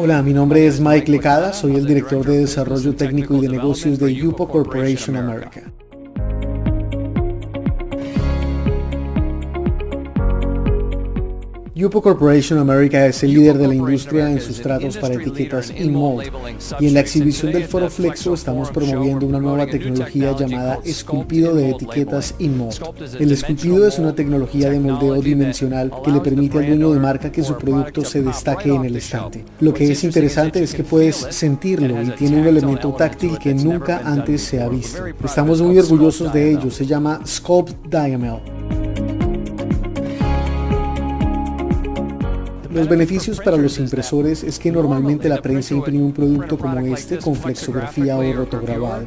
Hola, mi nombre es Mike Lecada, soy el director de Desarrollo Técnico y de Negocios de Yupo Corporation America. Yupo Corporation America es el líder de la industria en sustratos para etiquetas InMold y en la exhibición del Foro Flexo estamos promoviendo una nueva tecnología llamada esculpido de etiquetas InMold. El esculpido es una tecnología de moldeo dimensional que le permite al dueño de marca que su producto se destaque en el estante. Lo que es interesante es que puedes sentirlo y tiene un elemento táctil que nunca antes se ha visto. Estamos muy orgullosos de ello, se llama Sculpt Diamel. Los beneficios para los impresores es que normalmente la prensa imprime un producto como este con flexografía o rotograbado.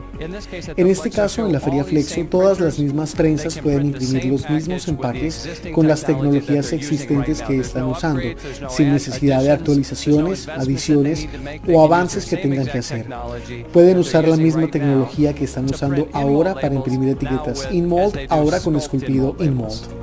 En este caso, en la Feria Flexo, todas las mismas prensas pueden imprimir los mismos empaques con las tecnologías existentes que están usando, sin necesidad de actualizaciones, adiciones o avances que tengan que hacer. Pueden usar la misma tecnología que están usando ahora para imprimir etiquetas InMold, ahora con esculpido InMold.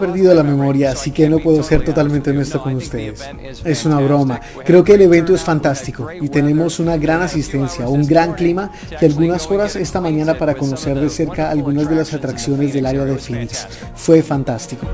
Perdido la memoria, así que no puedo ser totalmente honesto con ustedes. Es una broma. Creo que el evento es fantástico y tenemos una gran asistencia, un gran clima y algunas horas esta mañana para conocer de cerca algunas de las atracciones del área de Phoenix. Fue fantástico.